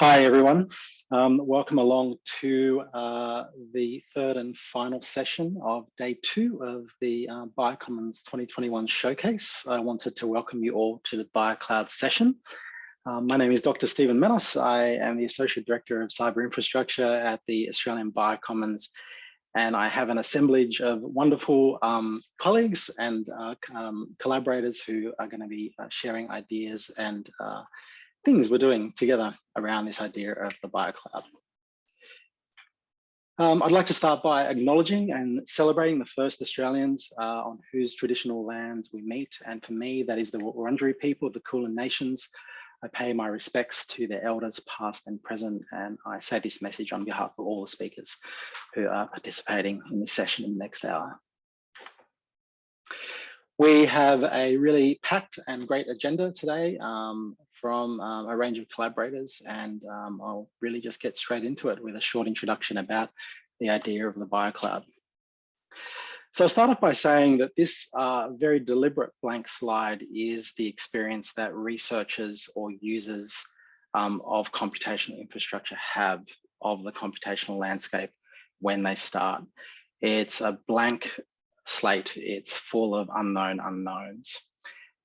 Hi, everyone. Um, welcome along to uh, the third and final session of day two of the uh, Biocommons 2021 showcase. I wanted to welcome you all to the BioCloud session. Um, my name is Dr. Stephen Manos. I am the Associate Director of Cyber Infrastructure at the Australian Biocommons, and I have an assemblage of wonderful um, colleagues and uh, um, collaborators who are going to be uh, sharing ideas and uh, things we're doing together around this idea of the BioCloud. Um, I'd like to start by acknowledging and celebrating the first Australians uh, on whose traditional lands we meet. And for me, that is the Wurundjeri people of the Kulin Nations. I pay my respects to their elders past and present, and I say this message on behalf of all the speakers who are participating in this session in the next hour. We have a really packed and great agenda today. Um, from um, a range of collaborators and um, I'll really just get straight into it with a short introduction about the idea of the BioCloud. So I'll start off by saying that this uh, very deliberate blank slide is the experience that researchers or users um, of computational infrastructure have of the computational landscape when they start. It's a blank slate. It's full of unknown unknowns.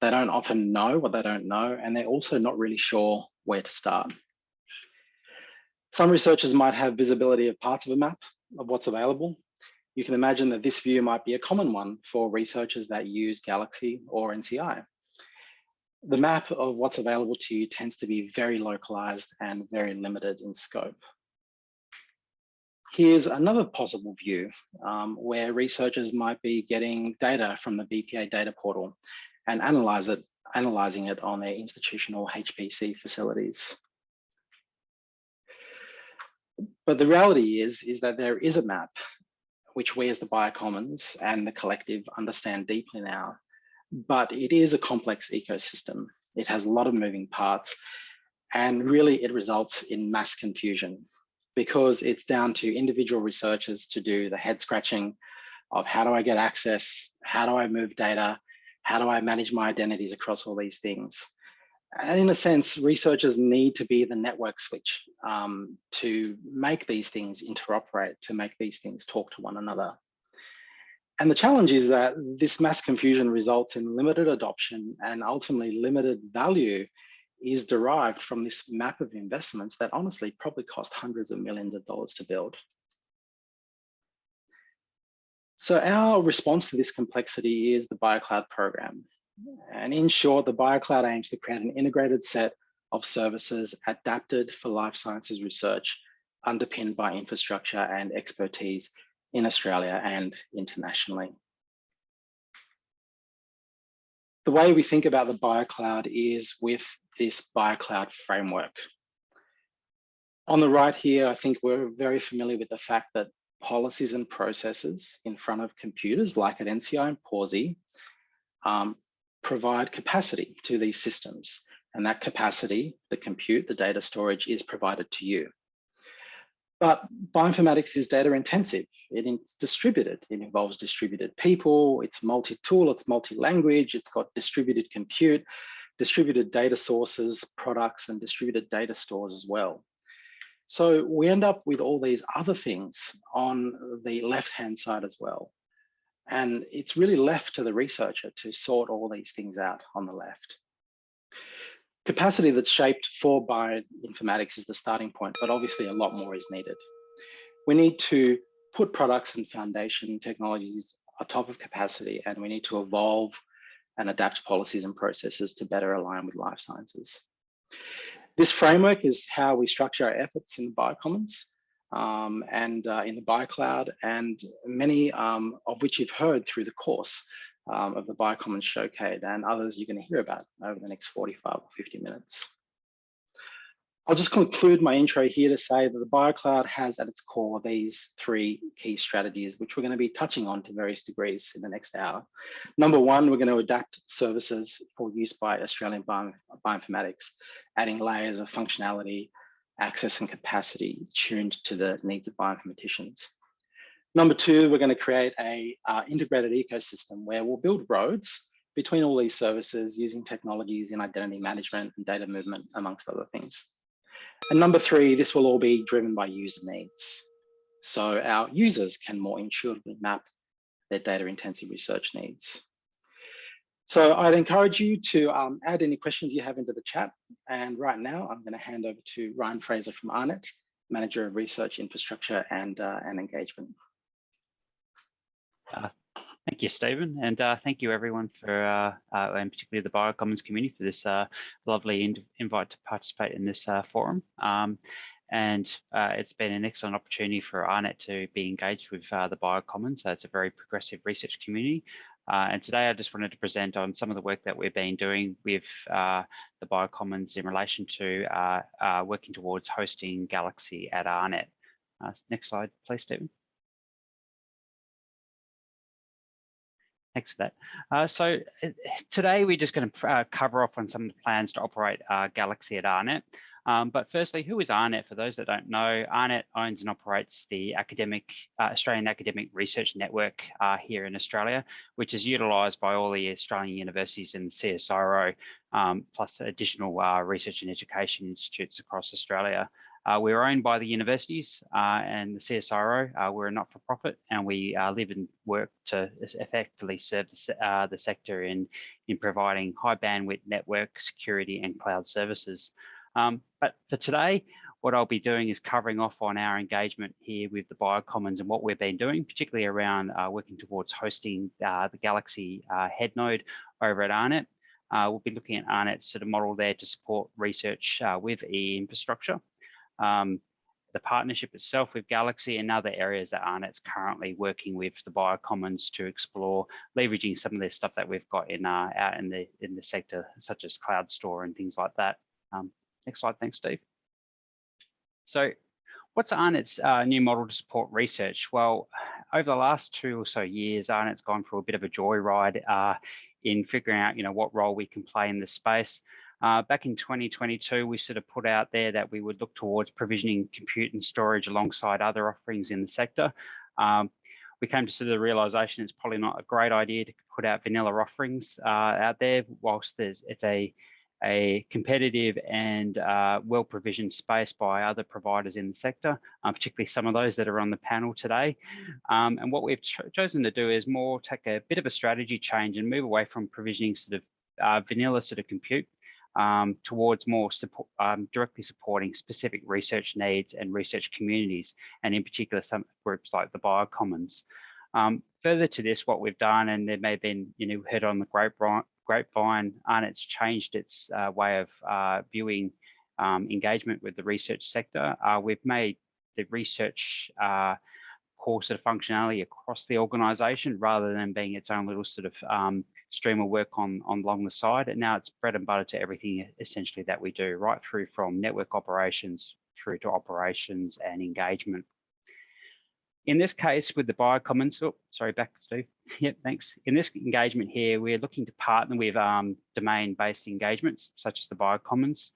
They don't often know what they don't know, and they're also not really sure where to start. Some researchers might have visibility of parts of a map of what's available. You can imagine that this view might be a common one for researchers that use Galaxy or NCI. The map of what's available to you tends to be very localized and very limited in scope. Here's another possible view um, where researchers might be getting data from the BPA data portal and analyze it, analyzing it on their institutional HPC facilities. But the reality is, is that there is a map which we as the Biocommons and the collective understand deeply now, but it is a complex ecosystem. It has a lot of moving parts and really it results in mass confusion because it's down to individual researchers to do the head scratching of how do I get access? How do I move data? How do I manage my identities across all these things? And in a sense, researchers need to be the network switch um, to make these things interoperate, to make these things talk to one another. And the challenge is that this mass confusion results in limited adoption and ultimately limited value is derived from this map of investments that honestly probably cost hundreds of millions of dollars to build. So our response to this complexity is the BioCloud program. And in short, the BioCloud aims to create an integrated set of services adapted for life sciences research, underpinned by infrastructure and expertise in Australia and internationally. The way we think about the BioCloud is with this BioCloud framework. On the right here, I think we're very familiar with the fact that policies and processes in front of computers like at NCI and Pawsey um, provide capacity to these systems. And that capacity, the compute, the data storage is provided to you. But bioinformatics is data intensive. It's distributed. It involves distributed people. It's multi-tool. It's multi-language. It's got distributed compute, distributed data sources, products, and distributed data stores as well. So we end up with all these other things on the left-hand side as well. And it's really left to the researcher to sort all these things out on the left. Capacity that's shaped for bioinformatics is the starting point, but obviously a lot more is needed. We need to put products and foundation technologies atop of capacity, and we need to evolve and adapt policies and processes to better align with life sciences. This framework is how we structure our efforts in the Biocommons um, and uh, in the BioCloud, and many um, of which you've heard through the course um, of the Biocommons Showcase and others you're going to hear about over the next 45 or 50 minutes. I'll just conclude my intro here to say that the BioCloud has at its core these three key strategies, which we're going to be touching on to various degrees in the next hour. Number one, we're going to adapt services for use by Australian bioinformatics adding layers of functionality, access and capacity tuned to the needs of bioinformaticians. Number two, we're going to create a uh, integrated ecosystem where we'll build roads between all these services using technologies in identity management and data movement, amongst other things. And number three, this will all be driven by user needs. So our users can more intuitively map their data intensive research needs. So I'd encourage you to um, add any questions you have into the chat. And right now I'm going to hand over to Ryan Fraser from AARNet, Manager of Research Infrastructure and, uh, and Engagement. Uh, thank you, Stephen, and uh, thank you everyone for, uh, uh and particularly the Biocommons community for this uh, lovely invite to participate in this uh, forum. Um, and it's been an excellent opportunity for AARNet to be engaged with the Biocommons. It's a very progressive research community. and today I just wanted to present on some of the work that we've been doing with the Biocommons in relation to working towards hosting Galaxy at AARNet. next slide, please, Stephen. Thanks for that. Uh, so uh, today we're just going to uh, cover off on some of the plans to operate uh, Galaxy at AARNet. Um, but firstly, who is AARNet? For those that don't know, AARNet owns and operates the academic uh, Australian Academic Research Network uh, here in Australia, which is utilised by all the Australian universities and CSIRO, um, plus additional research and education institutes across Australia. Uh, we're owned by the universities uh, and the CSIRO. Uh, we're a not-for-profit and we uh, live and work to effectively serve the, uh, the, sector in, in providing high bandwidth network security and cloud services. Um, but for today, what I'll be doing is covering off on our engagement here with the Biocommons and what we've been doing, particularly around uh, working towards hosting the Galaxy head node over at AARNet. we'll be looking at AARNet's sort of model there to support research with e-infrastructure um, the partnership itself with Galaxy and other areas that AARNet's currently working with the Biocommons to explore leveraging some of the stuff that we've got in uh, out in the in the sector, such as cloud store and things like that. Um, next slide, thanks, Steve. So what's AARNet's uh, new model to support research? Well, over the last two or so years, AARNet's gone through a bit of a joyride uh, in figuring out, you know, what role we can play in this space. Uh, back in 2022, we sort of put out there that we would look towards provisioning compute and storage alongside other offerings in the sector. Um, we came to sort of the realization it's probably not a great idea to put out vanilla offerings uh, out there whilst there's it's a a competitive and uh, well-provisioned space by other providers in the sector, uh, particularly some of those that are on the panel today. Um, and what we've cho chosen to do is more take a bit of a strategy change and move away from provisioning sort of uh, vanilla sort of compute um, towards more support, um, directly supporting specific research needs and research communities, and in particular some groups like the Biocommons. Um, further to this, what we've done, and there may have been, you know, heard on the grapevine, and it's changed its uh, way of uh, viewing um, engagement with the research sector. Uh, we've made the research uh, core sort of functionality across the organization rather than being its own little sort of um, stream of work on, on along the side. And now it's bread and butter to everything essentially that we do, right through from network operations through to operations and engagement. In this case with the Biocommons, oh, sorry, back Steve. yep, thanks. In this engagement here, we're looking to partner with um, domain-based engagements such as the Biocommons,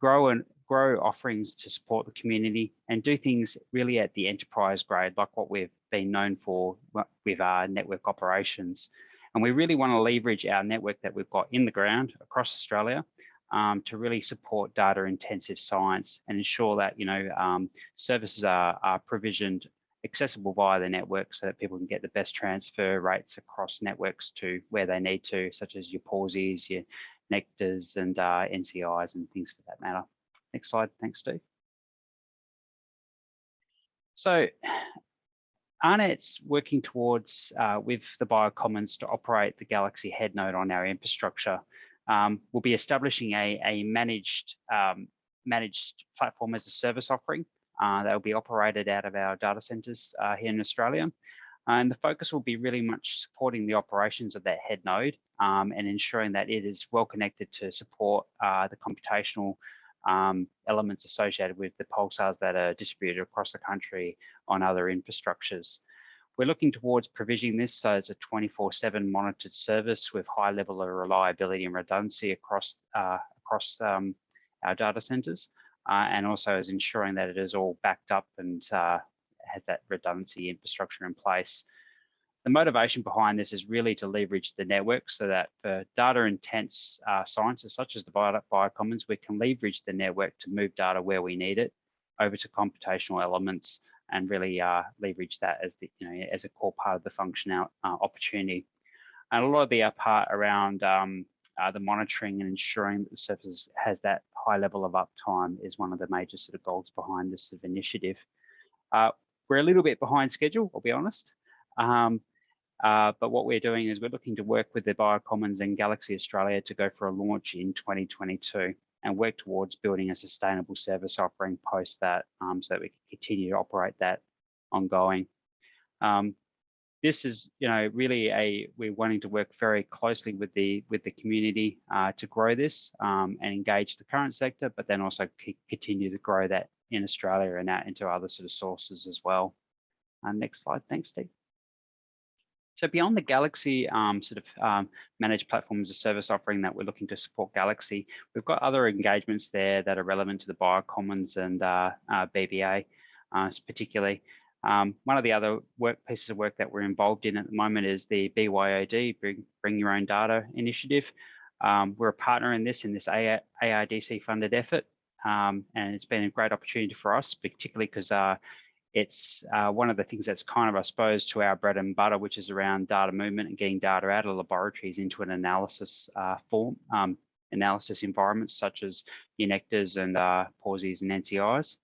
grow and grow offerings to support the community and do things really at the enterprise grade, like what we've been known for with our network operations. And we really want to leverage our network that we've got in the ground across Australia um, to really support data intensive science and ensure that, you know, um, services are, are provisioned accessible via the network so that people can get the best transfer rates across networks to where they need to, such as your Pawseys, your Nectars and uh, NCIs and things for that matter. Next slide, thanks Steve. So AARNet's working towards, uh, with the Biocommons to operate the Galaxy head node on our infrastructure. Um, we'll be establishing a, a managed, um, managed platform as a service offering uh, that will be operated out of our data centers uh, here in Australia. And the focus will be really much supporting the operations of that head node um, and ensuring that it is well connected to support uh, the computational um, elements associated with the pulsars that are distributed across the country on other infrastructures. We're looking towards provisioning this so it's a 24-7 monitored service with high level of reliability and redundancy across, uh, across um, our data centers, uh, and also as ensuring that it is all backed up and uh, has that redundancy infrastructure in place. The motivation behind this is really to leverage the network so that for data intense uh, sciences such as the bio biocommons, we can leverage the network to move data where we need it over to computational elements and really uh, leverage that as the you know as a core part of the functional uh, opportunity. And a lot of the uh, part around um, uh, the monitoring and ensuring that the service has that high level of uptime is one of the major sort of goals behind this sort of initiative. Uh, we're a little bit behind schedule, I'll be honest. Um, uh, but what we're doing is we're looking to work with the Biocommons and Galaxy Australia to go for a launch in 2022 and work towards building a sustainable service offering post that um, so that we can continue to operate that ongoing. Um, this is, you know, really a we're wanting to work very closely with the with the community uh, to grow this um, and engage the current sector, but then also continue to grow that in Australia and out into other sort of sources as well. Uh, next slide, thanks, Steve. So beyond the Galaxy um, sort of um, managed platforms as a service offering that we're looking to support Galaxy, we've got other engagements there that are relevant to the Biocommons and uh, uh, BPA uh, particularly. Um, one of the other work pieces of work that we're involved in at the moment is the BYOD, Bring, Bring Your Own Data initiative. Um, we're a partner in this, in this ARDC funded effort. Um, and it's been a great opportunity for us, particularly because uh, it's uh, one of the things that's kind of, I suppose, to our bread and butter, which is around data movement and getting data out of laboratories into an analysis uh, form, um, analysis environments such as UNECTAs and uh, Pawseys and NCIs.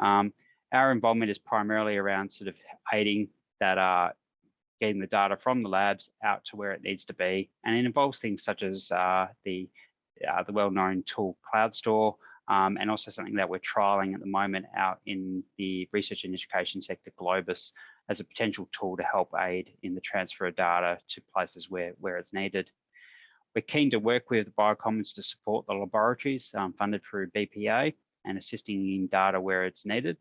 Um, our involvement is primarily around sort of aiding that uh, getting the data from the labs out to where it needs to be. And it involves things such as uh, the, uh, the well-known tool CloudStor, um, and also something that we're trialing at the moment out in the research and education sector, Globus, as a potential tool to help aid in the transfer of data to places where, where it's needed. We're keen to work with the Biocommons to support the laboratories um, funded through BPA and assisting in data where it's needed.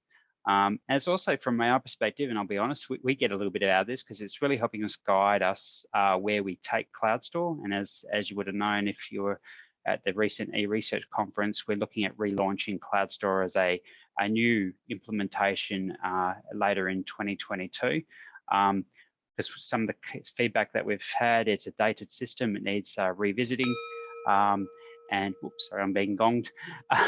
Um, and it's also from our perspective, and I'll be honest, we, we get a little bit out of this because it's really helping us guide us uh, where we take CloudStor. And as, as you would have known, if you're at the recent e-research conference, we're looking at relaunching CloudStor as a, a new implementation uh, later in 2022. Um, because some of the feedback that we've had, it's a dated system, it needs uh, revisiting. Um, and whoops, sorry, I'm being gonged.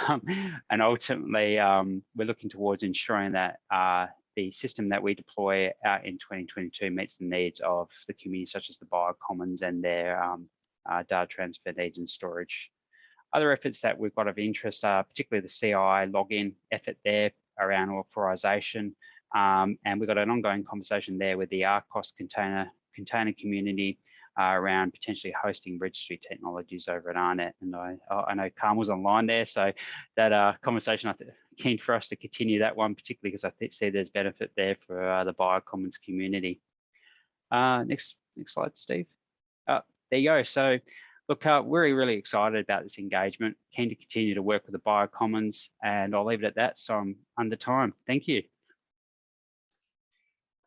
Um, and ultimately, um, we're looking towards ensuring that uh, the system that we deploy out in 2022 meets the needs of the community, such as the biocommons and their um, uh, data transfer needs and storage. Other efforts that we've got of interest are particularly the CILogon effort there around authorization. Um, and we've got an ongoing conversation there with the ARCOS container container community uh, around potentially hosting registry technologies over at AARNet. And I, I know was online there, so that uh, conversation I think keen for us to continue that one, particularly because I see there's benefit there for uh, the Biocommons community. Uh, next, next slide, Steve. There you go. So look, uh, we're really excited about this engagement, keen to continue to work with the Biocommons, and I'll leave it at that. So I'm under time. Thank you.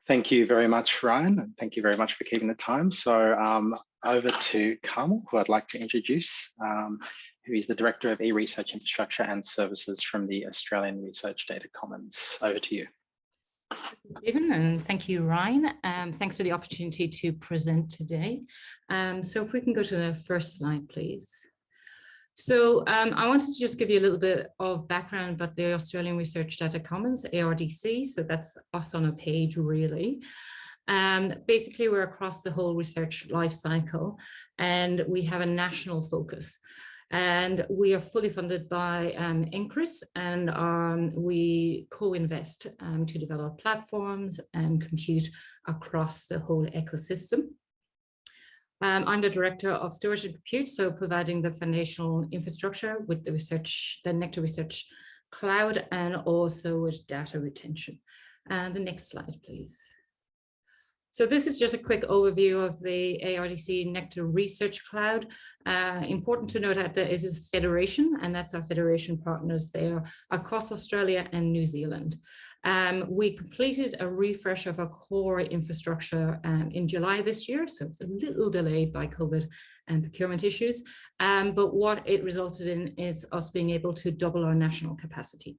Thank you very much, Ryan, and thank you very much for keeping the time. So um, over to Carmel, who I'd like to introduce, um, who is the Director of E-Research Infrastructure and Services from the Australian Research Data Commons. Over to you. Stephen, and thank you, Ryan. Um, thanks for the opportunity to present today. Um, so if we can go to the first slide, please. So um, I wanted to just give you a little bit of background about the Australian Research Data Commons, ARDC. So that's us on a page really. Um, basically, we're across the whole research life cycle and we have a national focus. And we are fully funded by um, NCRIS and um, we co-invest um, to develop platforms and compute across the whole ecosystem. Um, I'm the director of and compute, so providing the foundational infrastructure with the research, the Nectar Research Cloud, and also with data retention. And the next slide, please. So this is just a quick overview of the ARDC Nectar Research Cloud. Uh, important to note that there is a federation, and that's our federation partners there across Australia and New Zealand. Um, we completed a refresh of our core infrastructure um, in July this year, so it's a little delayed by COVID and procurement issues. Um, but what it resulted in is us being able to double our national capacity.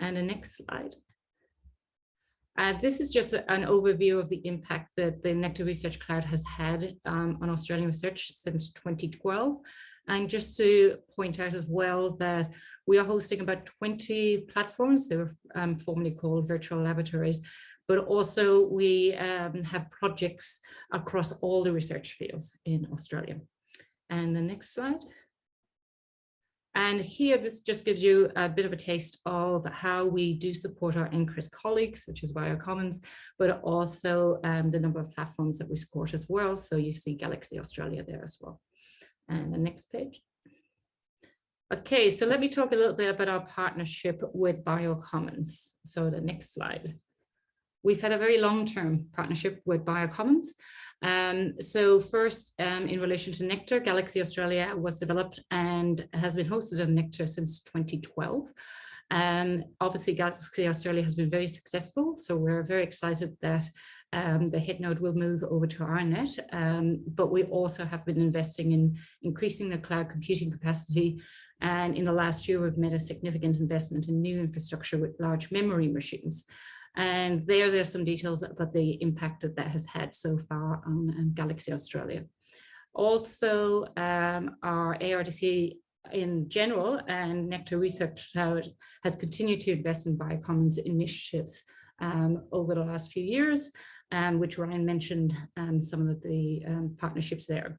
And the next slide. Uh, this is just an overview of the impact that the Nectar Research Cloud has had um, on Australian research since 2012. And just to point out as well that we are hosting about 20 platforms, they were um, formerly called virtual laboratories, but also we um, have projects across all the research fields in Australia. And the next slide. And here, this just gives you a bit of a taste of how we do support our NCRIS colleagues, which is Biocommons, but also um, the number of platforms that we support as well. So you see Galaxy Australia there as well. And the next page. Okay, so let me talk a little bit about our partnership with Biocommons. So the next slide. We've had a very long-term partnership with Biocommons. Um, so first, um, in relation to Nectar, Galaxy Australia was developed and has been hosted on Nectar since 2012. Um, obviously, Galaxy Australia has been very successful, so we're very excited that um, the head node will move over to AARNet, um, but we also have been investing in increasing the cloud computing capacity. And in the last year, we've made a significant investment in new infrastructure with large memory machines. And there, there's some details about the impact that that has had so far on um, Galaxy Australia. Also, um, our ARDC in general and Nectar Research has continued to invest in Biocommons initiatives um, over the last few years, um, which Ryan mentioned um, some of the um, partnerships there.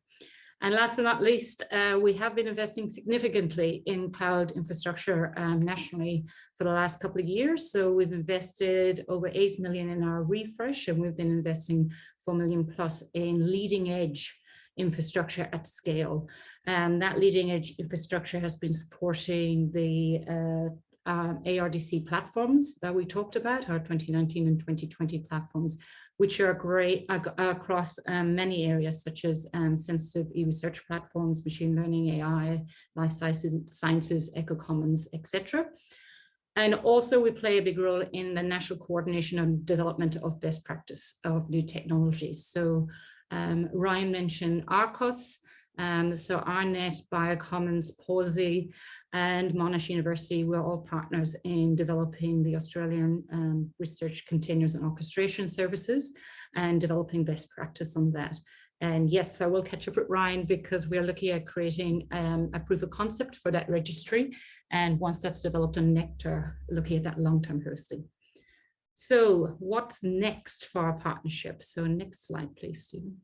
And last but not least, uh, we have been investing significantly in cloud infrastructure um, nationally for the last couple of years. So we've invested over 8 million in our refresh and we've been investing 4 million plus in leading edge infrastructure at scale. And that leading edge infrastructure has been supporting the uh, um, ARDC platforms that we talked about, our 2019 and 2020 platforms, which are great uh, across um, many areas such as um, sensitive e-research platforms, machine learning, AI, life sciences, sciences eco-commons, etc. And also we play a big role in the national coordination and development of best practice of new technologies. So um, Ryan mentioned ARCOS, um, so AARNet, Biocommons, Pawsey and Monash University were all partners in developing the Australian um, research containers and orchestration services and developing best practice on that. And yes, I will catch up with Ryan because we're looking at creating um, a proof of concept for that registry. And once that's developed on Nectar, looking at that long-term hosting. So what's next for our partnership? So next slide, please, Stephen.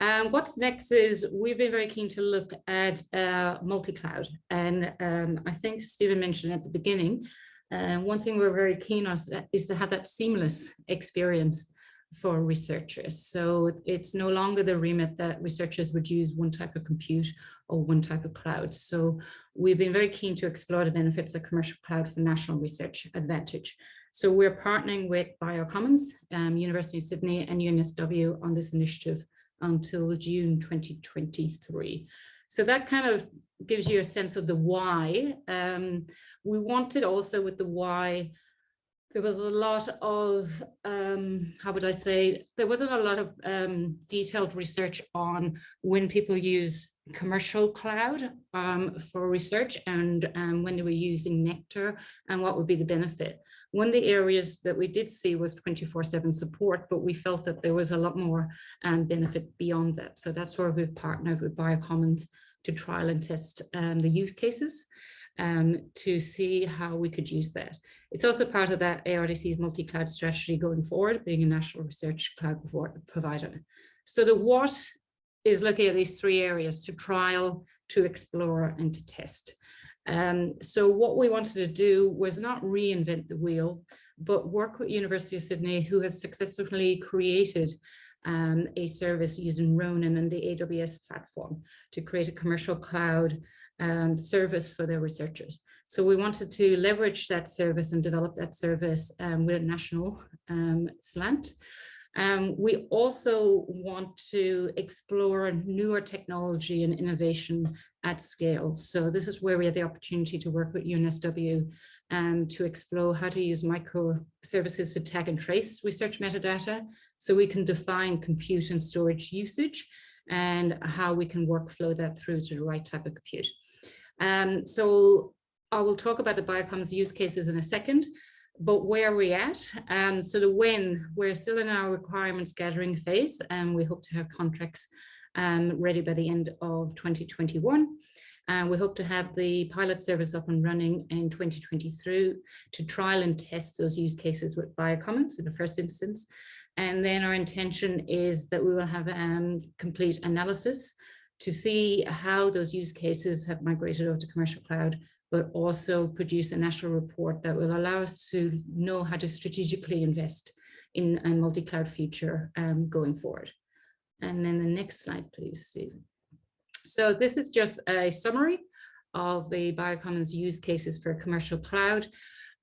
And what's next is we've been very keen to look at uh, multi-cloud. And um, I think Stephen mentioned at the beginning, uh, one thing we're very keen on is to have that seamless experience for researchers. So it's no longer the remit that researchers would use one type of compute or one type of cloud. So we've been very keen to explore the benefits of commercial cloud for national research advantage. So we're partnering with Biocommons, um, University of Sydney and UNSW on this initiative until June 2023. So that kind of gives you a sense of the why. Um, we wanted also with the why, there was a lot of, um, how would I say, there wasn't a lot of um, detailed research on when people use commercial cloud um, for research and um, when they were using Nectar and what would be the benefit. One of the areas that we did see was 24-7 support, but we felt that there was a lot more um, benefit beyond that. So that's where we've partnered with Biocommons to trial and test um, the use cases um, to see how we could use that. It's also part of that ARDC's multi-cloud strategy going forward, being a national research cloud provider. So the what is looking at these three areas to trial, to explore and to test. Um, so what we wanted to do was not reinvent the wheel, but work with University of Sydney, who has successfully created um, a service using Ronin and the AWS platform to create a commercial cloud um, service for their researchers. So we wanted to leverage that service and develop that service um, with a national um, slant. Um, we also want to explore newer technology and innovation at scale. So this is where we had the opportunity to work with UNSW um, to explore how to use microservices to tag and trace research metadata so we can define compute and storage usage and how we can workflow that through to the right type of compute. Um, so I will talk about the Biocommons use cases in a second, but where are we at? Um, so the when, we're still in our requirements gathering phase and we hope to have contracts um, ready by the end of 2021. And we hope to have the pilot service up and running in 2023 to trial and test those use cases with Biocommons in the first instance. And then our intention is that we will have um, complete analysis to see how those use cases have migrated over to commercial cloud, but also produce a national report that will allow us to know how to strategically invest in a multi-cloud future um, going forward. And then the next slide, please, Stephen. So this is just a summary of the Biocommons use cases for commercial cloud.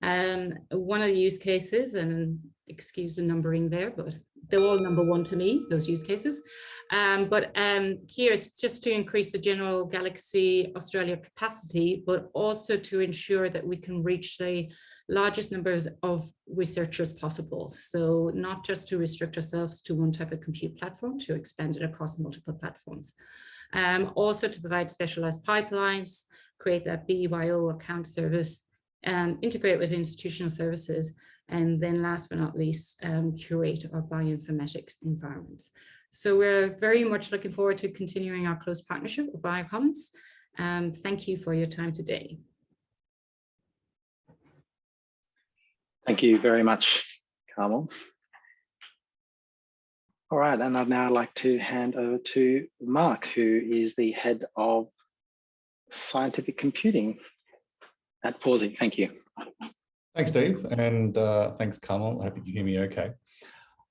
Um, one of the use cases, and excuse the numbering there, but they're all number one to me, those use cases. Um, but um, just to increase the general Galaxy Australia capacity, but also to ensure that we can reach the largest numbers of researchers possible. So not just to restrict ourselves to one type of compute platform, to expand it across multiple platforms. Um, also to provide specialized pipelines, create that BYO account service, um, integrate with institutional services, and then last but not least, um, curate our bioinformatics environments. So we're very much looking forward to continuing our close partnership with Biocommons. Um, thank you for your time today. Thank you very much, Carmel. All right, and I'd now like to hand over to Mark, who is the head of scientific computing at Pawsey. Thank you. Thanks, Steve, and uh, thanks, Carmel. I hope you can hear me okay.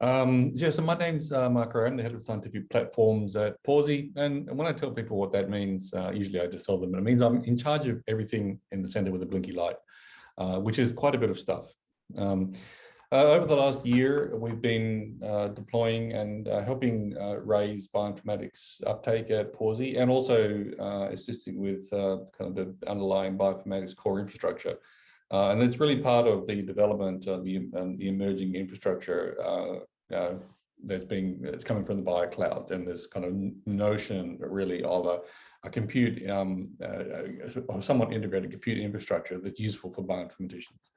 Um, yeah, so my name's uh, Mark Rowan, the head of scientific platforms at Pawsey. And, and when I tell people what that means, uh, usually I just tell them, it means I'm in charge of everything in the center with a blinky light, uh, which is quite a bit of stuff. Um, over the last year, we've been uh, deploying and uh, helping uh, raise bioinformatics uptake at Pawsey and also uh, assisting with uh, kind of the underlying bioinformatics core infrastructure. and it's really part of the development of the, um, the emerging infrastructure that's being, it's coming from the BioCloud and this kind of notion really of a, a compute, um, a somewhat integrated compute infrastructure that's useful for bioinformaticians.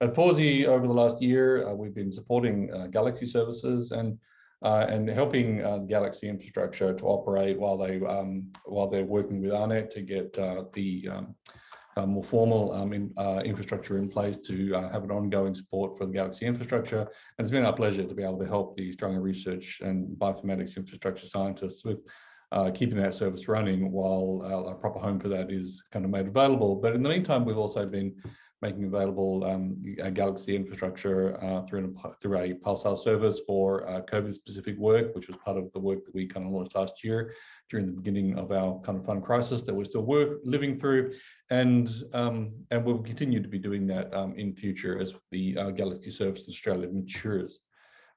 At Pawsey, over the last year, uh, we've been supporting uh, Galaxy services and uh, and helping uh, Galaxy infrastructure to operate while they um, while they're working with AARNet to get uh, the um, uh, more formal um, in, infrastructure in place to have an ongoing support for the Galaxy infrastructure. And it's been our pleasure to be able to help the Australian research and bioinformatics infrastructure scientists with uh, keeping that service running while uh, a proper home for that is kind of made available. But in the meantime, we've also been making available um, Galaxy infrastructure uh, through, a, through a Pulsar service for uh, COVID-specific work, which was part of the work that we kind of launched last year during the beginning of our kind of fund crisis that we're still work, living through. And, um, and we'll continue to be doing that um, in future as the uh, Galaxy service in Australia matures.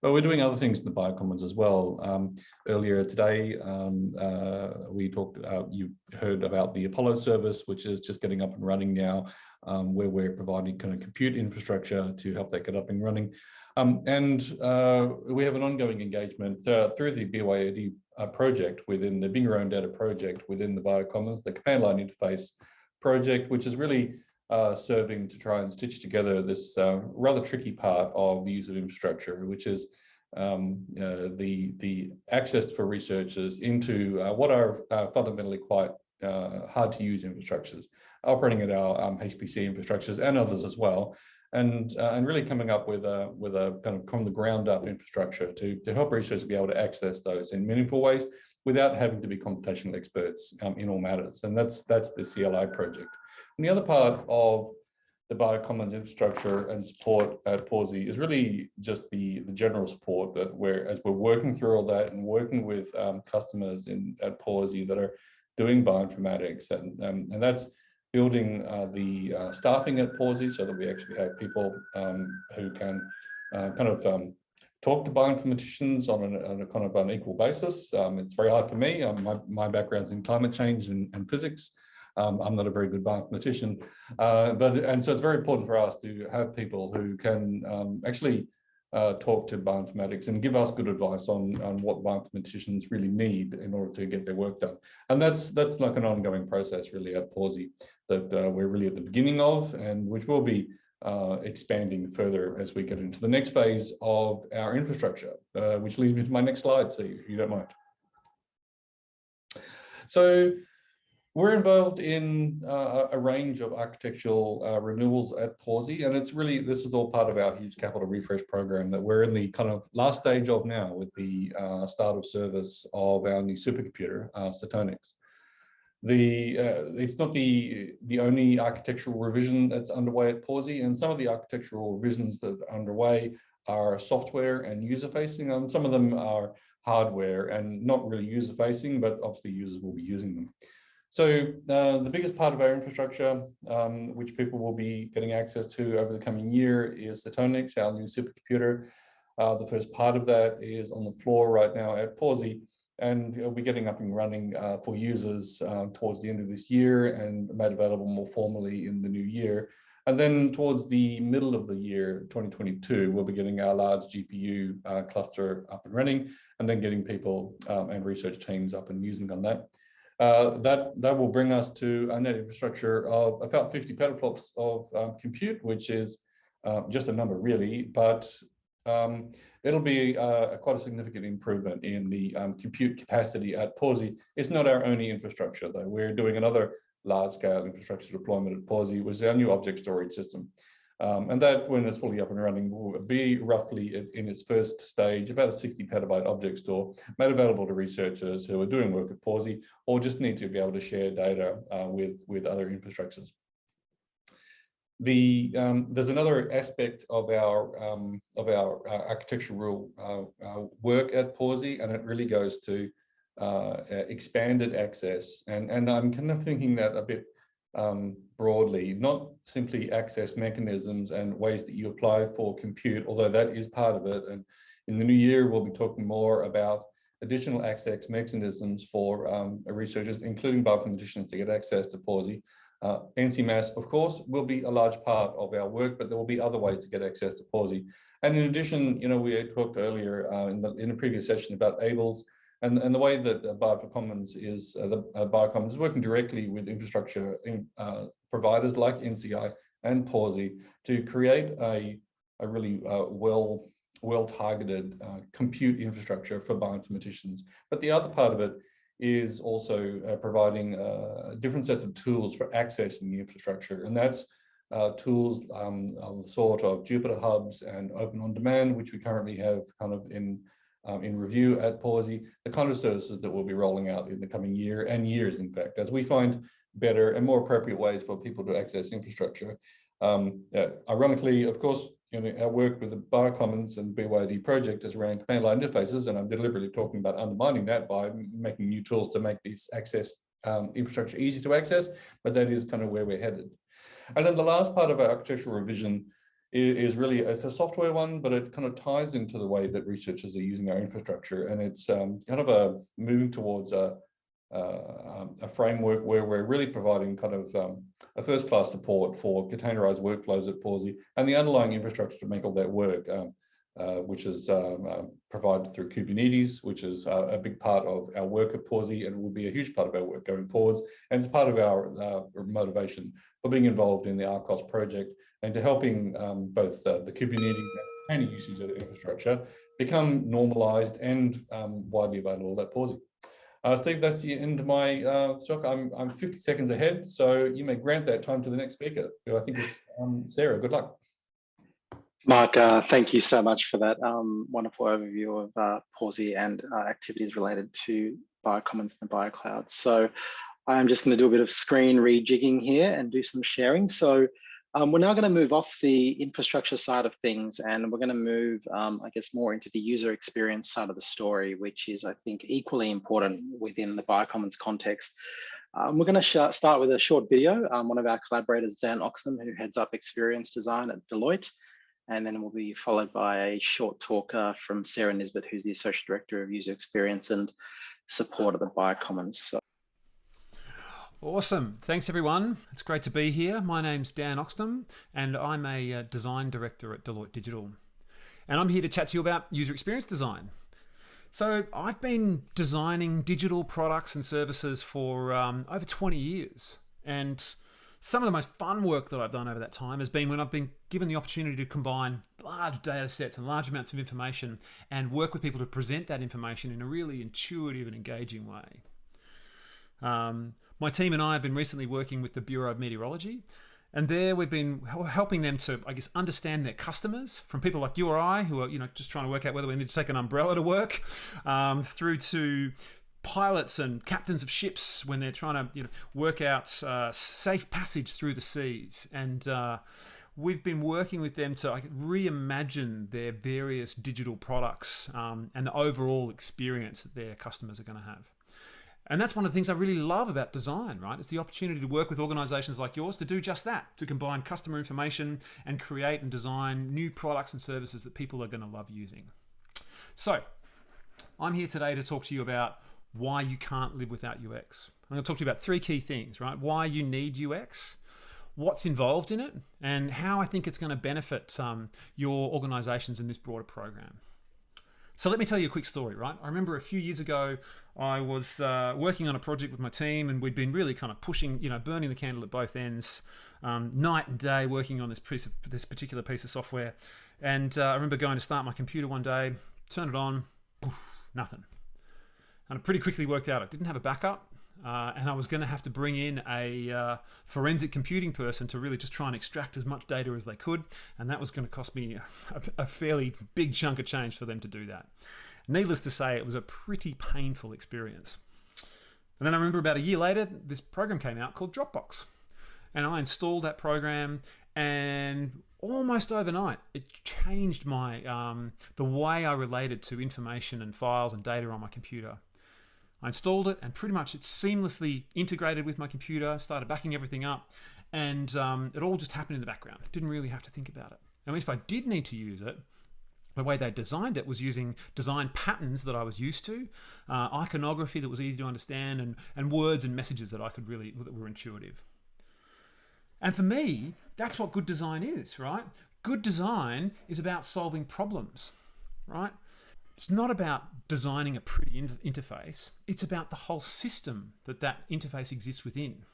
But we're doing other things in the Biocommons as well. Um, earlier today, um, uh, we talked, uh, you heard about the Apollo service, which is just getting up and running now, um, where we're providing kind of compute infrastructure to help that get up and running. Um, and uh, we have an ongoing engagement uh, through the BYOD uh, project within the Bring Your Own Data project within the Biocommons, the command line interface project, which is really uh, serving to try and stitch together this uh, rather tricky part of the use of infrastructure, which is um, uh, the, the access for researchers into uh, what are uh, fundamentally quite uh, hard to use infrastructures, operating at our um, HPC infrastructures and others as well, and and really coming up with a with a kind of from the ground up infrastructure to to help researchers be able to access those in meaningful ways without having to be computational experts um, in all matters. And that's that's the CLI project. And the other part of the Biocommons infrastructure and support at Pawsey is really just the, the general support that we're, as we're working through all that and working with um, customers in at Pawsey that are doing bioinformatics. And, um, and that's building uh, the uh, staffing at Pawsey so that we actually have people um, who can uh, kind of um, talk to bioinformaticians on, an, on a kind of an equal basis. Um, it's very hard for me. Um, my, my background's in climate change and, and physics. Um, I'm not a very good bioinformatician, uh, but and so it's very important for us to have people who can um, actually uh, talk to bioinformatics and give us good advice on, on what bioinformaticians really need in order to get their work done. And that's that's like an ongoing process really at Pawsey that uh, we're really at the beginning of and which will be uh, expanding further as we get into the next phase of our infrastructure, uh, which leads me to my next slide, Steve, if you don't mind. So we're involved in uh, a range of architectural uh, renewals at Pawsey, and it's really, this is all part of our huge capital refresh program that we're in the kind of last stage of now with the uh, start of service of our new supercomputer, uh. The, uh, it's not the, the only architectural revision that's underway at Pawsey, and some of the architectural revisions that are underway are software and user facing. Um, some of them are hardware and not really user facing, but obviously users will be using them. So uh, the biggest part of our infrastructure, um, which people will be getting access to over the coming year is Setonix, our new supercomputer. Uh, the first part of that is on the floor right now at Pawsey, and be getting up and running uh, for users uh, towards the end of this year and made available more formally in the new year. And then towards the middle of the year, 2022, we'll be getting our large GPU uh, cluster up and running, and then getting people um, and research teams up and using on that. Uh, that, that will bring us to a net infrastructure of about 50 petaflops of um, compute, which is uh, just a number really, but um, it'll be uh, quite a significant improvement in the um, compute capacity at Pawsey. It's not our only infrastructure though. We're doing another large scale infrastructure deployment at Pawsey, which is our new object storage system. Um, and that, when it's fully up and running, will be roughly in its first stage, about a 60 petabyte object store made available to researchers who are doing work at Pawsey or just need to be able to share data uh, with, with other infrastructures. The, um, there's another aspect of our um, of our uh, architectural uh, uh work at Pawsey, and it really goes to uh, expanded access. And, and I'm kind of thinking that a bit um, broadly, not simply access mechanisms and ways that you apply for compute, although that is part of it. And in the new year, we'll be talking more about additional access mechanisms for um, researchers, including bioinformaticians to get access to Pawsey. Uh, NCMAS, of course, will be a large part of our work, but there will be other ways to get access to Pawsey. And in addition, you know, we talked earlier uh, in, the, in a previous session about ABLES, and, and the way that uh, Biocommons is, uh, the uh, Biocommons is working directly with infrastructure in, uh, providers like NCI and Pawsey to create a, a really uh, well, well-targeted uh, compute infrastructure for bioinformaticians. But the other part of it is also uh, providing different sets of tools for accessing the infrastructure. And that's tools um, of the sort of Jupyter Hubs and Open On Demand, which we currently have kind of in um, in review at Pawsey, the kind of services that we'll be rolling out in the coming year and years, in fact, as we find better and more appropriate ways for people to access infrastructure. Um, uh, ironically, of course, you know, our work with the Biocommons and BYD project is around command line interfaces, and I'm deliberately talking about undermining that by making new tools to make this access um, infrastructure easy to access, but that is kind of where we're headed. And then the last part of our architectural revision is really it's a software one, but it kind of ties into the way that researchers are using our infrastructure, and it's um, kind of a moving towards a uh, a framework where we're really providing kind of um, a first-class support for containerized workflows at Pawsey and the underlying infrastructure to make all that work, um, uh, which is um, uh, provided through Kubernetes, which is uh, a big part of our work at Pawsey and will be a huge part of our work going forwards. And it's part of our uh, motivation for being involved in the ARCOS project and to helping um, both uh, the Kubernetes and container usage of the infrastructure become normalized and um, widely available at Pawsey. Uh, Steve, that's the end of my uh, talk. I'm, I'm 50 seconds ahead, so you may grant that time to the next speaker, who I think is um, Sarah. Good luck. Mark, uh, thank you so much for that um, wonderful overview of uh, Pawsey and uh, activities related to Biocommons and the BioCloud. So I'm just going to do a bit of screen rejigging here and do some sharing. So um, we're now going to move off the infrastructure side of things and we're going to move, um, I guess, more into the user experience side of the story, which is, I think, equally important within the Biocommons context. Um, we're going to start with a short video. Um, one of our collaborators, Dan Oxton, who heads up experience design at Deloitte, and then we'll be followed by a short talk uh, from Sarah Nisbet, who's the Associate Director of User Experience and Support at the Biocommons. So Awesome. Thanks, everyone. It's great to be here. My name's Dan Oxton, and I'm a uh, design director at Deloitte Digital. And I'm here to chat to you about user experience design. So, I've been designing digital products and services for um, over 20 years. And Some of the most fun work that I've done over that time has been when I've been given the opportunity to combine large data sets and large amounts of information and work with people to present that information in a really intuitive and engaging way. Um, my team and I have been recently working with the Bureau of Meteorology and there we've been helping them to, I guess, understand their customers from people like you or I who are, you know, just trying to work out whether we need to take an umbrella to work, um, through to pilots and captains of ships when they're trying to, you know, work out uh, safe passage through the seas. And uh, we've been working with them to like, reimagine their various digital products um, and the overall experience that their customers are going to have. And that's one of the things I really love about design, right? It's the opportunity to work with organizations like yours to do just that, to combine customer information and create and design new products and services that people are going to love using. So, I'm here today to talk to you about why you can't live without UX. I'm going to talk to you about three key things, right? Why you need UX, what's involved in it, and how I think it's going to benefit um, your organizations in this broader program. So let me tell you a quick story, right? I remember a few years ago, I was uh, working on a project with my team, and we'd been really kind of pushing, you know, burning the candle at both ends, um, night and day, working on this piece of this particular piece of software. And uh, I remember going to start my computer one day, turn it on, poof, nothing. And I pretty quickly worked out I didn't have a backup. Uh, and I was going to have to bring in a uh, forensic computing person to really just try and extract as much data as they could, and that was going to cost me a, a fairly big chunk of change for them to do that. Needless to say, it was a pretty painful experience. And then I remember about a year later, this program came out called Dropbox. And I installed that program, and almost overnight, it changed my um, the way I related to information and files and data on my computer. I installed it, and pretty much it seamlessly integrated with my computer, started backing everything up, and um, it all just happened in the background. Didn't really have to think about it. And if I did need to use it, the way they designed it was using design patterns that I was used to, uh, iconography that was easy to understand, and, and words and messages that I could really, that were intuitive. And for me, that's what good design is, right? Good design is about solving problems, right? It's not about designing a pretty in interface. It's about the whole system that that interface exists within.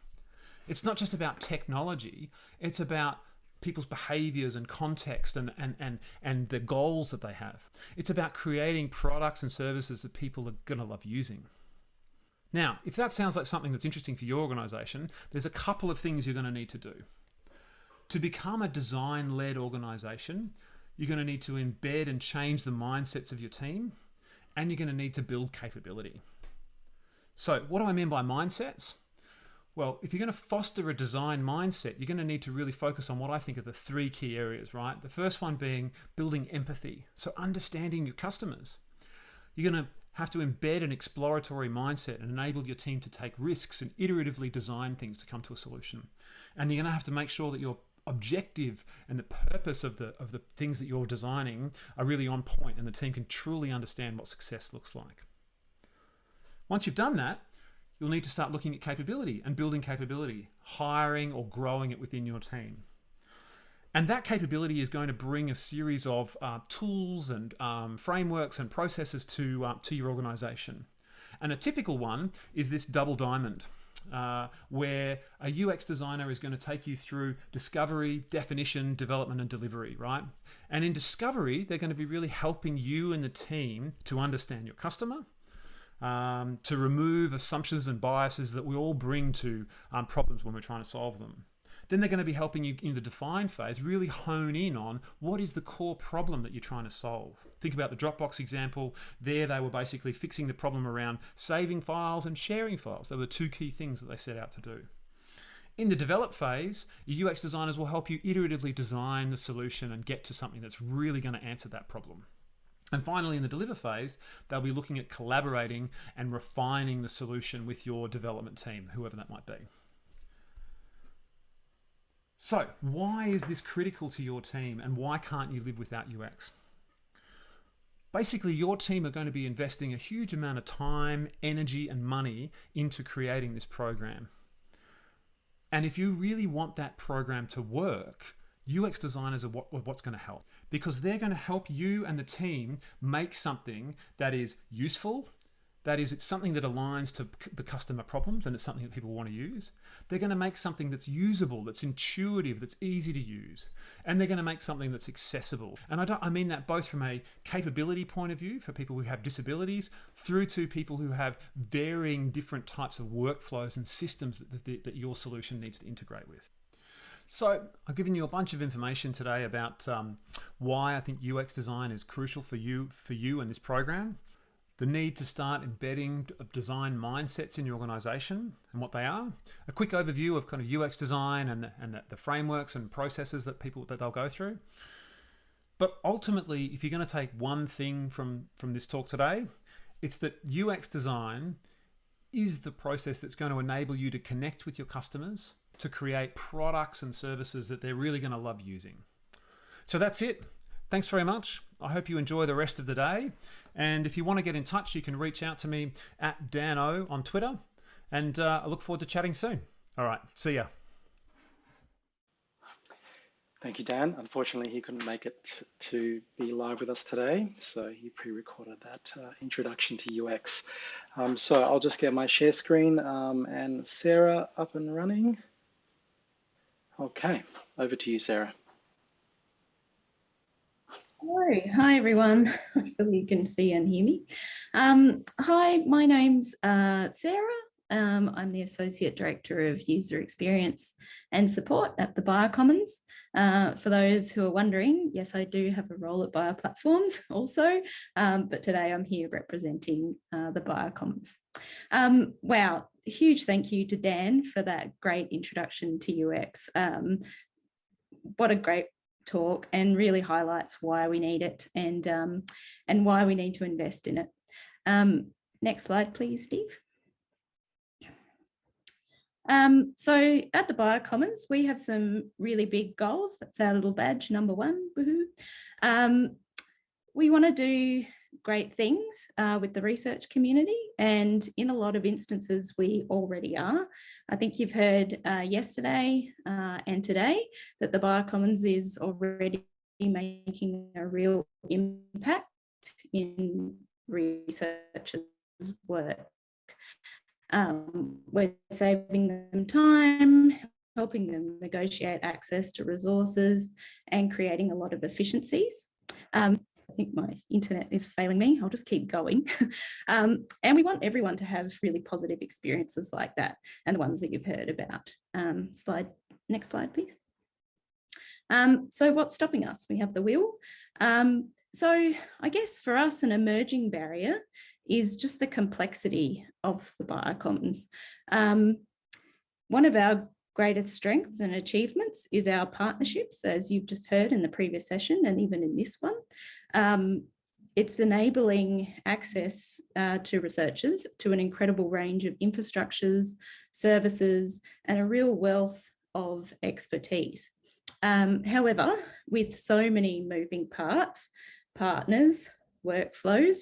It's not just about technology. It's about people's behaviors and context and, and, and, and the goals that they have. It's about creating products and services that people are going to love using. Now, if that sounds like something that's interesting for your organization, there's a couple of things you're going to need to do. To become a design led organization, you're going to need to embed and change the mindsets of your team, and you're going to need to build capability. So, what do I mean by mindsets? Well, if you're going to foster a design mindset, you're going to need to really focus on what I think are the three key areas, right? The first one being building empathy, so understanding your customers. You're going to have to embed an exploratory mindset and enable your team to take risks and iteratively design things to come to a solution. And you're going to have to make sure that your objective and the purpose of the of the things that you're designing are really on point and the team can truly understand what success looks like. Once you've done that, you'll need to start looking at capability and building capability, hiring or growing it within your team. And that capability is going to bring a series of uh, tools and um, frameworks and processes to, uh, to your organization. And a typical one is this double diamond. Uh, where a UX designer is going to take you through discovery, definition, development, and delivery, right? And in discovery, they're going to be really helping you and the team to understand your customer, um, to remove assumptions and biases that we all bring to um, problems when we're trying to solve them. Then they're going to be helping you in the define phase really hone in on what is the core problem that you're trying to solve. Think about the Dropbox example. There, they were basically fixing the problem around saving files and sharing files. They were the two key things that they set out to do. In the develop phase, your UX designers will help you iteratively design the solution and get to something that's really going to answer that problem. And finally, in the deliver phase, they'll be looking at collaborating and refining the solution with your development team, whoever that might be. So, why is this critical to your team and why can't you live without UX? Basically, your team are going to be investing a huge amount of time, energy, and money into creating this program. And if you really want that program to work, UX designers are what, what's going to help because they're going to help you and the team make something that is useful, That is, it's something that aligns to the customer problems and it's something that people want to use. They're going to make something that's usable, that's intuitive, that's easy to use. And they're going to make something that's accessible. And I, don't, I mean that both from a capability point of view for people who have disabilities through to people who have varying different types of workflows and systems that, that, that your solution needs to integrate with. So I've given you a bunch of information today about um, why I think UX design is crucial for you for you and this program the need to start embedding uh, design mindsets in your organization and what they are, a quick overview of kind of UX design and the, and the, the frameworks and processes that people that they'll go through. But ultimately, if you're going to take one thing from, from this talk today, it's that UX design is the process that's going to enable you to connect with your customers to create products and services that they're really going to love using. So that's it. Thanks very much. I hope you enjoy the rest of the day. And if you want to get in touch, you can reach out to me at Dan O on Twitter. And uh, I look forward to chatting soon. All right. See ya. Thank you, Dan. Unfortunately, he couldn't make it to be live with us today, so he pre-recorded that uh, introduction to UX. Um, so I'll just get my share screen um, and Sarah up and running. Okay, over to you, Sarah. Hello, hi everyone. Hopefully you can see and hear me. Um, hi, my name's uh, Sarah. Um, I'm the Associate Director of User Experience and Support at the Biocommons. Uh, for those who are wondering, yes, I do have a role at Bioplatforms also, um, but today I'm here representing uh, the Biocommons. Um, wow, huge thank you to Dan for that great introduction to UX. Um, what a great talk and really highlights why we need it and, um, and why we need to invest in it. Um, next slide, please, Steve. Um, so at the Biocommons, we have some really big goals. That's our little badge, number one. Um, we want to do great things uh, with the research community and in a lot of instances we already are. I think you've heard uh, yesterday uh, and today that the Biocommons is already making a real impact in researchers work. Um, we're saving them time, helping them negotiate access to resources and creating a lot of efficiencies. Um, think my internet is failing me. I'll just keep going. um, and we want everyone to have really positive experiences like that and the ones that you've heard about. Um, slide, next slide, please. Um, so what's stopping us? We have the wheel. Um, so I guess for us, an emerging barrier is just the complexity of the biocommons. Um, one of our greatest strengths and achievements is our partnerships, as you've just heard in the previous session and even in this one. Um, it's enabling access uh, to researchers to an incredible range of infrastructures, services, and a real wealth of expertise. Um, however, with so many moving parts, partners, workflows,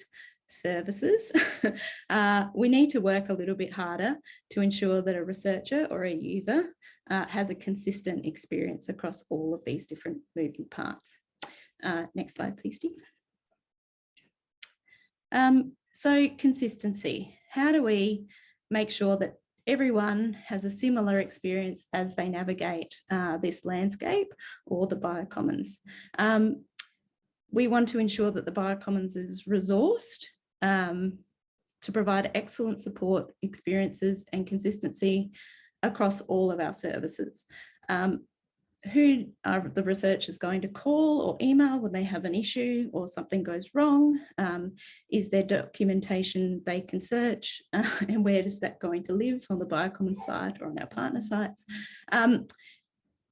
services, uh, we need to work a little bit harder to ensure that a researcher or a user uh, has a consistent experience across all of these different moving parts. Uh, next slide, please, Steve. Um, so consistency, how do we make sure that everyone has a similar experience as they navigate uh, this landscape or the biocommons? Um, we want to ensure that the biocommons is resourced um, to provide excellent support experiences and consistency across all of our services. Um, who are the researchers going to call or email when they have an issue or something goes wrong? Um, is there documentation they can search uh, and where is that going to live on the Biocommons site or on our partner sites? Um,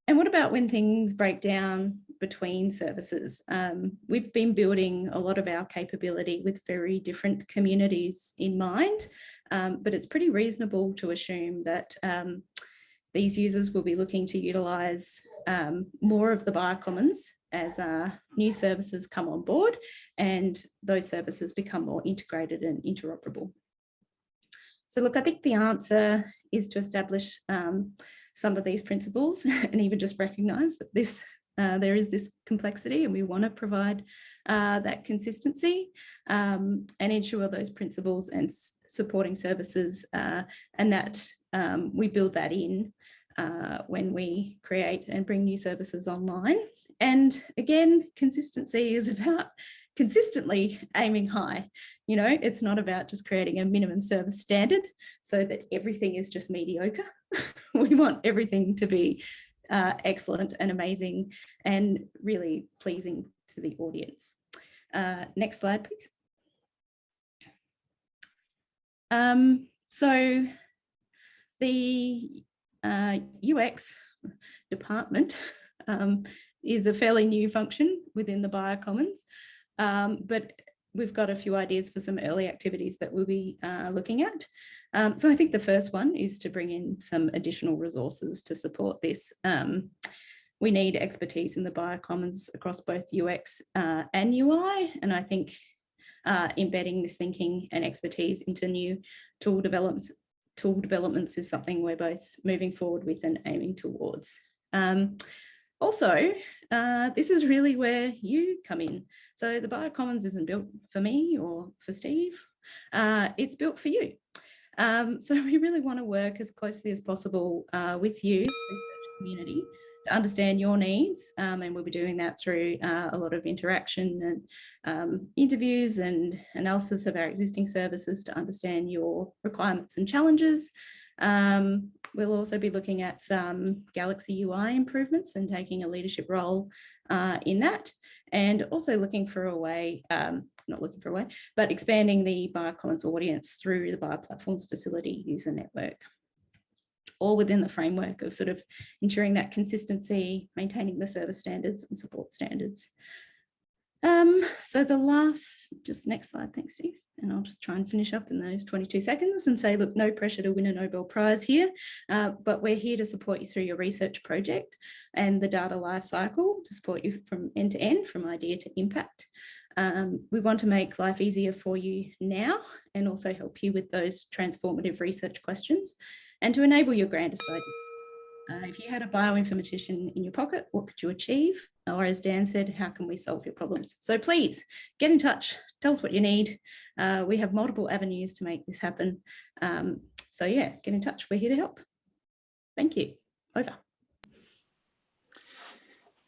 and what about when things break down between services? Um, we've been building a lot of our capability with very different communities in mind, um, but it's pretty reasonable to assume that um, these users will be looking to utilise um, more of the biocommons as uh, new services come on board and those services become more integrated and interoperable. So look, I think the answer is to establish um, some of these principles and even just recognize that this Uh, there is this complexity and we want to provide uh, that consistency um, and ensure those principles and supporting services uh, and that um, we build that in uh, when we create and bring new services online. And again, consistency is about consistently aiming high. You know, it's not about just creating a minimum service standard so that everything is just mediocre. we want everything to be uh, excellent and amazing and really pleasing to the audience. Uh, next slide, please. Um, so the uh, UX department um, is a fairly new function within the Biocommons. Um, but we've got a few ideas for some early activities that we'll be uh, looking at. Um, so I think the first one is to bring in some additional resources to support this. Um, we need expertise in the biocommons across both UX uh, and UI. And I think uh, embedding this thinking and expertise into new tool developments, tool developments is something we're both moving forward with and aiming towards. Um, also, uh, this is really where you come in. So the Biocommons isn't built for me or for Steve, uh, it's built for you. Um, so we really want to work as closely as possible uh, with you, research community, to understand your needs. Um, and we'll be doing that through uh, a lot of interaction and um, interviews and analysis of our existing services to understand your requirements and challenges. Um, we'll also be looking at some Galaxy UI improvements and taking a leadership role uh, in that and also looking for a way, um, not looking for a way, but expanding the Biocommons audience through the Bioplatforms facility user network all within the framework of sort of ensuring that consistency, maintaining the service standards and support standards. Um, so the last, just next slide, thanks Steve. And I'll just try and finish up in those 22 seconds and say, look, no pressure to win a Nobel Prize here, uh, but we're here to support you through your research project and the data lifecycle to support you from end to end, from idea to impact. Um, we want to make life easier for you now and also help you with those transformative research questions and to enable your ideas. Uh, if you had a bioinformatician in your pocket, what could you achieve? Or as Dan said, how can we solve your problems? So please get in touch, tell us what you need. Uh, we have multiple avenues to make this happen. Um, so yeah, get in touch, we're here to help. Thank you, over.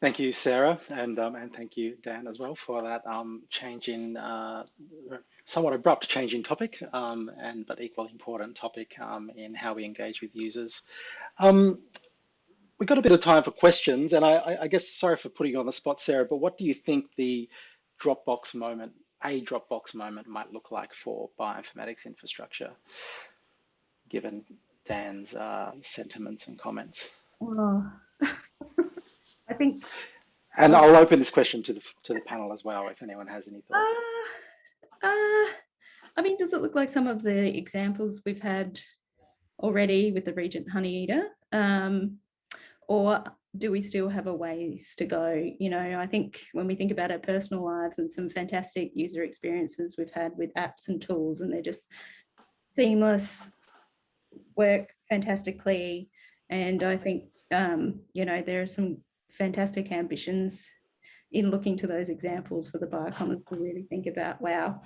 Thank you, Sarah, and um, and thank you, Dan, as well, for that um, change in uh, somewhat abrupt change in topic, um, and but equally important topic um, in how we engage with users. We've got a bit of time for questions, and I, I, guess sorry for putting you on the spot, Sarah, but what do you think the Dropbox moment, a Dropbox moment, might look like for bioinformatics infrastructure, given Dan's uh, sentiments and comments? Oh. I think. And I'll open this question to the to the panel as well, if anyone has any thoughts. Uh, uh, I mean, does it look like some of the examples we've had already with the Regent Honeyeater? Um, or do we still have a ways to go? You know, I think when we think about our personal lives and some fantastic user experiences we've had with apps and tools, and they're just seamless, work fantastically. And I think, um, you know, there are some fantastic ambitions in looking to those examples for the biocommons to really think about, wow,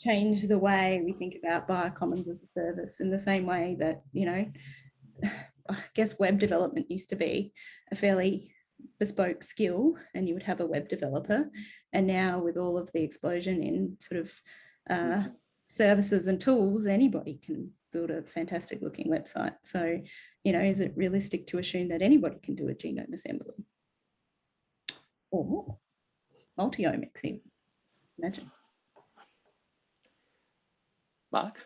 change the way we think about biocommons as a service in the same way that, you know, I guess web development used to be a fairly bespoke skill and you would have a web developer. And now with all of the explosion in sort of uh, services and tools, anybody can build a fantastic looking website. So, you know, is it realistic to assume that anybody can do a genome assembly? Or multi-omics even, imagine. Mark,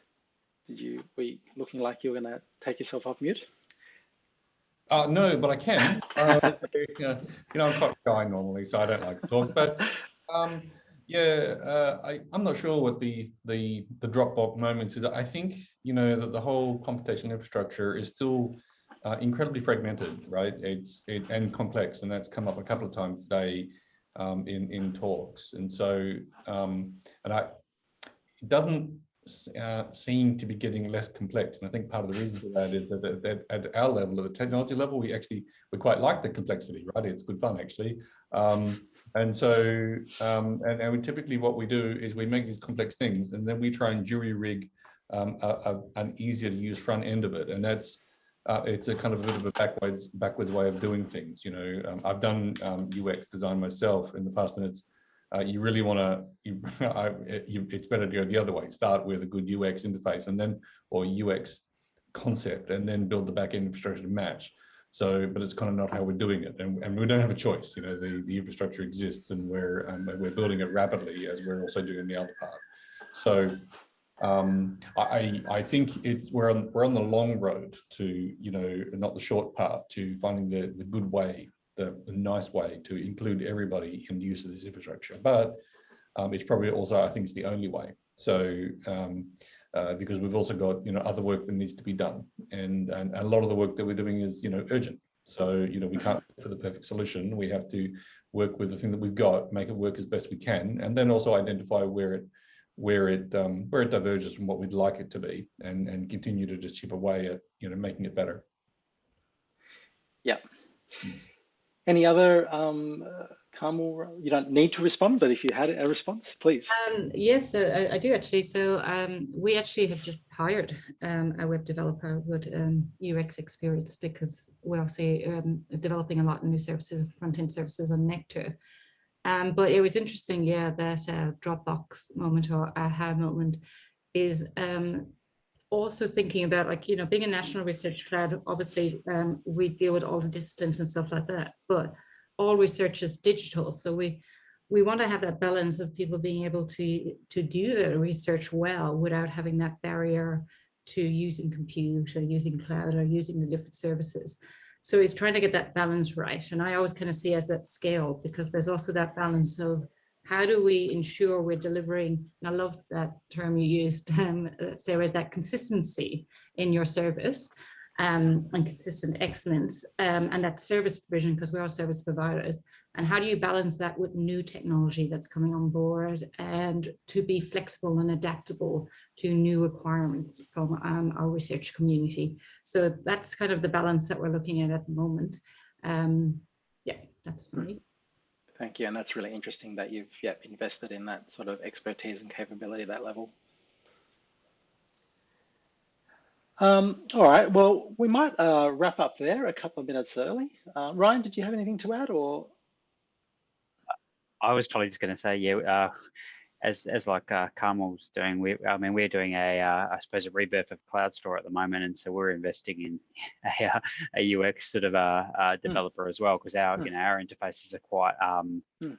did you, were you looking like you were going to take yourself off mute? Uh, no, but I can. Uh, you know, I'm quite shy normally, so I don't like to talk. But um, yeah, uh, I, I'm not sure what the the the Dropbox moments is. I think you know that the whole computational infrastructure is still uh, incredibly fragmented, right? It's it, and complex, and that's come up a couple of times today um, in in talks. And so, um, and I it doesn't uh, seem to be getting less complex. And I think part of the reason for that is that, that, that at our level, at the technology level, we actually, we quite like the complexity, right? It's good fun actually. Um, and so, um, and, and we typically what we do is we make these complex things and then we try and jury rig um, a, a, an easier to use front end of it. And that's, uh, it's a kind of a bit of a backwards backwards way of doing things. You know, um, I've done um, UX design myself in the past, and it's uh, you really want to. It's better to go the other way. Start with a good UX interface, and then or UX concept, and then build the back end infrastructure to match. So, but it's kind of not how we're doing it, and, and we don't have a choice. You know, the, the infrastructure exists, and we're um, we're building it rapidly as we're also doing the other part. So um, I, I think it's we're on we're on the long road to you know not the short path to finding the the good way the, the nice way to include everybody in the use of this infrastructure. But um, it's probably also I think it's the only way. So um, uh, because we've also got you know other work that needs to be done. And, and a lot of the work that we're doing is you know urgent. So you know we can't for the perfect solution. We have to work with the thing that we've got make it work as best we can and then also identify where it where it um, where it diverges from what we'd like it to be, and and continue to just chip away at you know making it better. Yeah. Any other, um, uh, Carmel, you don't need to respond, but if you had a response, please. Um, yes, so I, do actually. So um, we actually have just hired um, a web developer with um, UX experience because we're obviously um, developing a lot of new services, front-end services on Nectar. Um, but it was interesting, yeah, that uh, Dropbox moment or aha moment is um, also thinking about like, you know, being a national research cloud, obviously um, we deal with all the disciplines and stuff like that, but all research is digital. So we we want to have that balance of people being able to to do the research well without having that barrier to using compute or using cloud or using the different services. So it's trying to get that balance right. And I always kind of see as that scale because there's also that balance of how do we ensure we're delivering, and I love that term you used, um, Sarah, is that consistency in your service um, and consistent excellence um, and that service provision because we're all service providers and how do you balance that with new technology that's coming on board and to be flexible and adaptable to new requirements from um, our research community. So that's kind of the balance that we're looking at at the moment. Um, yeah, that's for me. Thank you. And that's really interesting that you've yeah, invested in that sort of expertise and capability at that level. Um, all right, well, we might uh, wrap up there a couple of minutes early. Uh, Ryan, did you have anything to add or? I was probably just going to say, yeah, uh, as as like uh, Carmel's doing, we I mean we're doing a uh, I suppose a rebirth of CloudStor at the moment, and so we're investing in a, uh, a UX sort of a, a hmm. developer mm. as well because our mm. you know our interfaces are quite um, mm.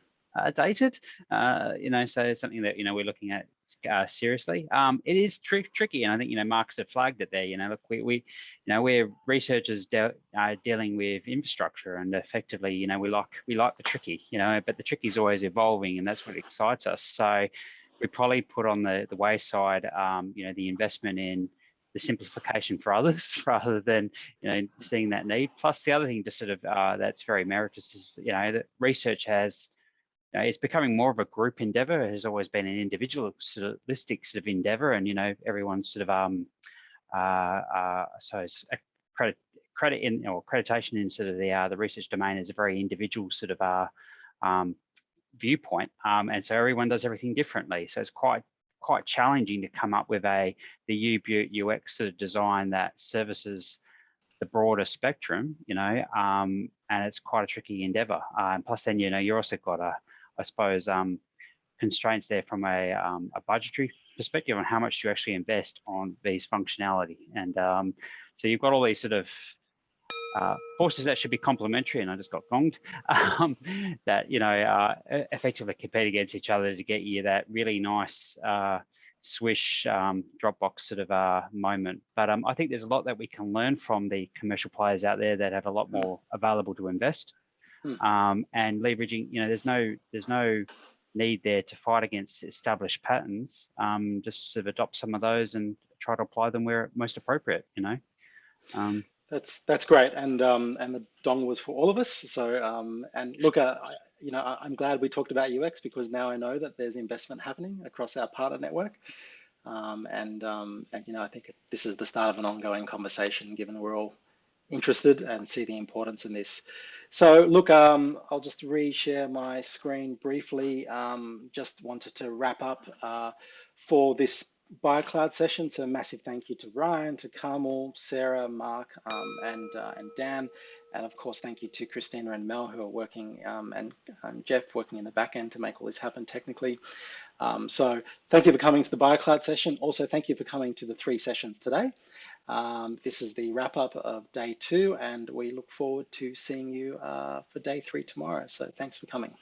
dated, uh, you know, so it's something that you know we're looking at uh, seriously. Um, it is tr tricky, and I think you know Mark's have flagged it there. You know, look, we, we you know we're researchers de uh, dealing with infrastructure, and effectively, you know, we like we like the tricky, you know, but the tricky is always evolving, and that's what excites us. So we probably put on the the wayside, um, you know, the investment in the simplification for others rather than you know seeing that need. Plus, the other thing, just sort of uh, that's very meritorious is you know that research has know, it's becoming more of a group endeavor. It has always been an individualistic sort of endeavor, and you know, everyone's sort of um, uh, uh, so credit credit in or accreditation in sort of the uh, the research domain is a very individual sort of uh, um, viewpoint, um, and so everyone does everything differently. So it's quite quite challenging to come up with a the U UX sort of design that services the broader spectrum, you know, um, and it's quite a tricky endeavor. Uh, and plus, then you know, you're also got a I suppose, um, constraints there from a, um, a budgetary perspective on how much you actually invest on these functionality. And um, so you've got all these sort of uh, forces that should be complementary, and I just got gonged, um, that, you know, uh, effectively compete against each other to get you that really nice uh, swish um, Dropbox sort of uh, moment. But um, I think there's a lot that we can learn from the commercial players out there that have a lot hmm. more available to invest. Hmm. um, and leveraging, you know, there's no there's no need there to fight against established patterns. Um, just sort of adopt some of those and try to apply them where most appropriate, you know. Um, that's that's great, and um, and the dong was for all of us. So um, and look, uh, I, you know, I'm glad we talked about UX because now I know that there's investment happening across our partner network. Um, and, um, and, you know, I think this is the start of an ongoing conversation, given we're all interested and see the importance in this. So look, um, I'll just reshare my screen briefly. Um, just wanted to wrap up uh, for this BioCloud session. So massive thank you to Ryan, to Carmel, Sarah, Mark, um, and, uh, and Dan. And of course, thank you to Christina and Mel who are working um, and, and, Jeff working in the back end to make all this happen technically. Um, so thank you for coming to the BioCloud session. Also, thank you for coming to the three sessions today. Um, this is the wrap up of day two, and we look forward to seeing you uh, for day three tomorrow. So thanks for coming.